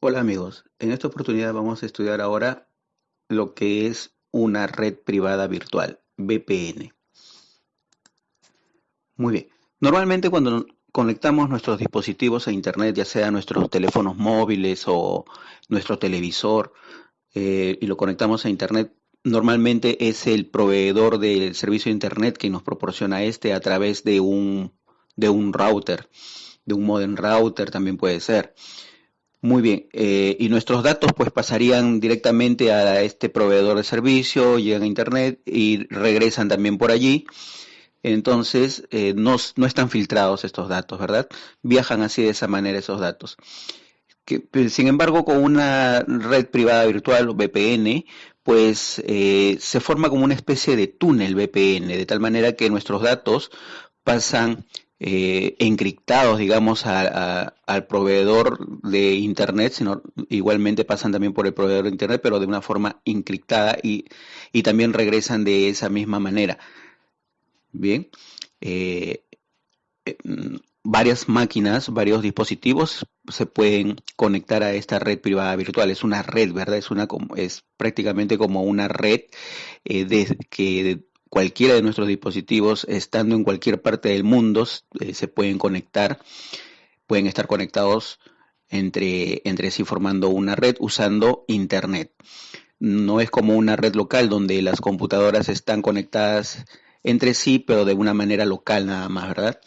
Hola amigos, en esta oportunidad vamos a estudiar ahora lo que es una red privada virtual, VPN. Muy bien, normalmente cuando conectamos nuestros dispositivos a internet, ya sea nuestros teléfonos móviles o nuestro televisor, eh, y lo conectamos a internet, normalmente es el proveedor del servicio de internet que nos proporciona este a través de un, de un router, de un modem router también puede ser. Muy bien, eh, y nuestros datos pues pasarían directamente a este proveedor de servicio, llegan a internet y regresan también por allí. Entonces, eh, no, no, están filtrados estos datos, ¿verdad? Viajan así de esa manera esos datos. Pues, sin embargo, con una red privada virtual VPN, pues eh, se forma como una especie de túnel VPN, de tal manera que nuestros datos pasan eh, encriptados, digamos, al proveedor de Internet, sino igualmente pasan también por el proveedor de Internet, pero de una forma encriptada y, y también regresan de esa misma manera. Bien, eh, eh, varias máquinas, varios dispositivos se pueden conectar a esta red privada virtual. Es una red, ¿verdad? Es, una, es prácticamente como una red de, que cualquiera de nuestros dispositivos, estando en cualquier parte del mundo, eh, se pueden conectar, pueden estar conectados entre, entre sí formando una red usando Internet. No es como una red local donde las computadoras están conectadas entre sí, pero de una manera local nada más, ¿verdad?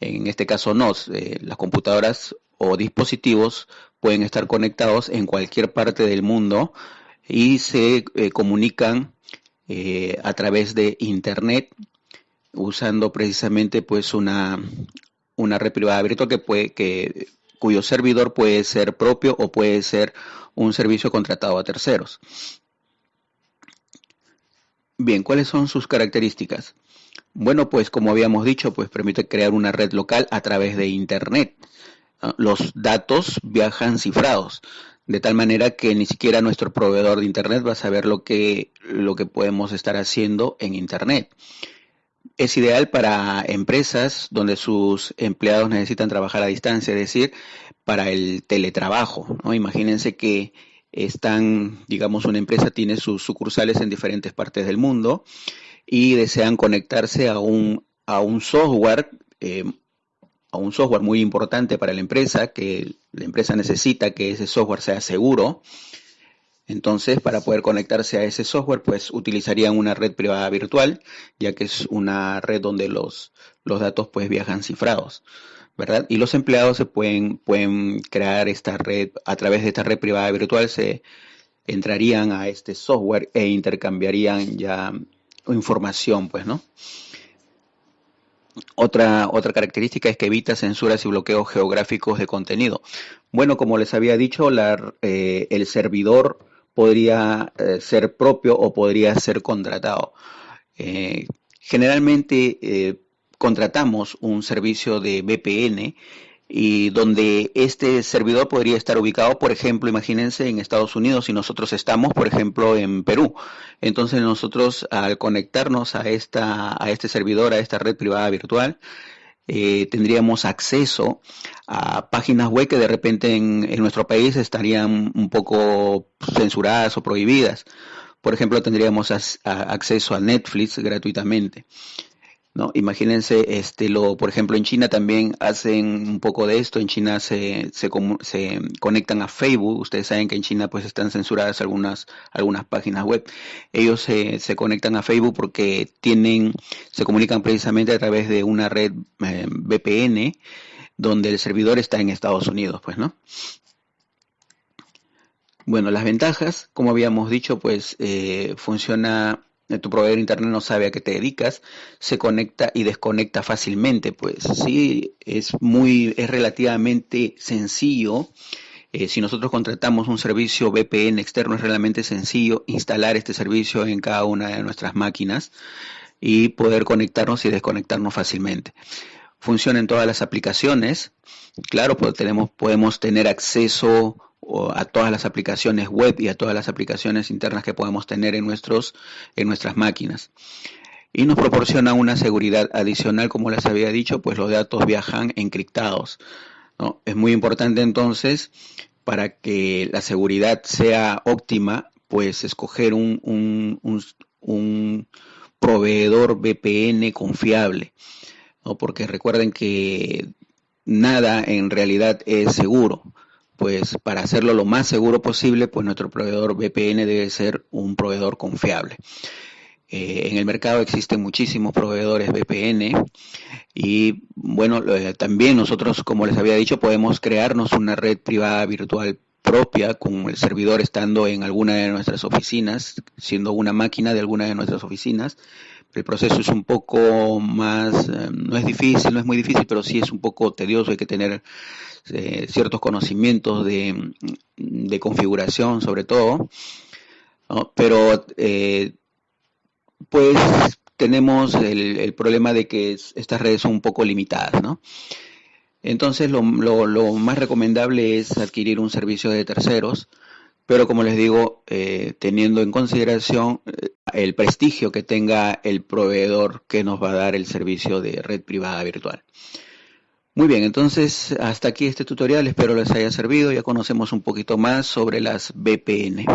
En este caso no, eh, las computadoras o dispositivos pueden estar conectados en cualquier parte del mundo y se eh, comunican eh, a través de internet usando precisamente pues una, una red privada virtual que puede, que, cuyo servidor puede ser propio o puede ser un servicio contratado a terceros. Bien, ¿cuáles son sus características? Bueno, pues como habíamos dicho, pues permite crear una red local a través de Internet. Ah, los datos viajan cifrados de tal manera que ni siquiera nuestro proveedor de Internet va a saber lo que, lo que podemos estar haciendo en Internet. Es ideal para empresas donde sus empleados necesitan trabajar a distancia, es decir, para el teletrabajo. Imagínense que están, digamos, una empresa tiene sus sucursales en diferentes partes del mundo y desean conectarse a un, a un software eh, un software muy importante para la empresa, que la empresa necesita que ese software sea seguro. Entonces, para poder conectarse a ese software, pues utilizarían una red privada virtual, ya que es una red donde los, los datos pues viajan cifrados, ¿verdad? Y los empleados se pueden, pueden crear esta red, a través de esta red privada virtual se entrarían a este software e intercambiarían ya información, pues, ¿no? Otra, otra característica es que evita censuras y bloqueos geográficos de contenido. Bueno, como les había dicho, eh, el servidor podría eh, ser propio o podría ser contratado. Eh, generalmente contratamos un servicio de VPN y donde este servidor podría estar ubicado, por ejemplo, imagínense en Estados Unidos y nosotros estamos, por ejemplo, en Perú. Entonces nosotros al conectarnos a, esta, a este servidor, a esta red privada virtual, eh, tendríamos acceso a páginas web que de repente en, en nuestro país estarían un poco censuradas o prohibidas. Por ejemplo, tendríamos acceso a Netflix gratuitamente. ¿No? Imagínense, este, lo, por ejemplo, en China también hacen un poco de esto, en China se, conectan a Facebook, ustedes saben que en China pues están censuradas algunas, algunas páginas web, ellos se, se conectan a Facebook porque tienen, se comunican precisamente a través de una red eh, VPN donde el servidor está en Estados Unidos, pues, ¿no? Bueno, las ventajas, como habíamos dicho, pues eh, funciona tu proveedor de internet no sabe a qué te dedicas, se conecta y desconecta fácilmente, pues sí, es muy, es relativamente sencillo. Eh, si nosotros contratamos un servicio VPN externo, es realmente sencillo instalar este servicio en cada una de nuestras máquinas y poder conectarnos y desconectarnos fácilmente. Funciona en todas las aplicaciones. Claro, pues tenemos, podemos tener acceso a todas las aplicaciones web y a todas las aplicaciones internas que podemos tener en, nuestros, en nuestras máquinas. Y nos proporciona una seguridad adicional, como les había dicho, pues los datos viajan encriptados. ¿no? Es muy importante entonces para que la seguridad sea óptima, pues escoger un, un, proveedor VPN confiable, porque recuerden que nada en realidad es seguro. Pues para hacerlo lo más seguro posible, pues nuestro proveedor VPN debe ser un proveedor confiable. Eh, en el mercado existen muchísimos proveedores VPN y bueno, eh, también nosotros, como les había dicho, podemos crearnos una red privada virtual propia con el servidor estando en alguna de nuestras oficinas, siendo una máquina de alguna de nuestras oficinas. El proceso es un poco más, eh, no es difícil, no es muy difícil, pero sí es un poco tedioso, hay que tener ciertos conocimientos de, configuración sobre todo. Pero pues tenemos el, problema de que estas redes son un poco limitadas, ¿no? Entonces lo, más recomendable es adquirir un servicio de terceros, pero como les digo, eh, teniendo en consideración eh, el prestigio que tenga el proveedor que nos va a dar el servicio de red privada virtual. Muy bien, entonces hasta aquí este tutorial, espero les haya servido, ya conocemos un poquito más sobre las VPN.